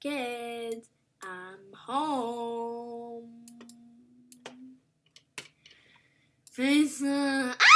kids, I'm home. Face, uh, ah!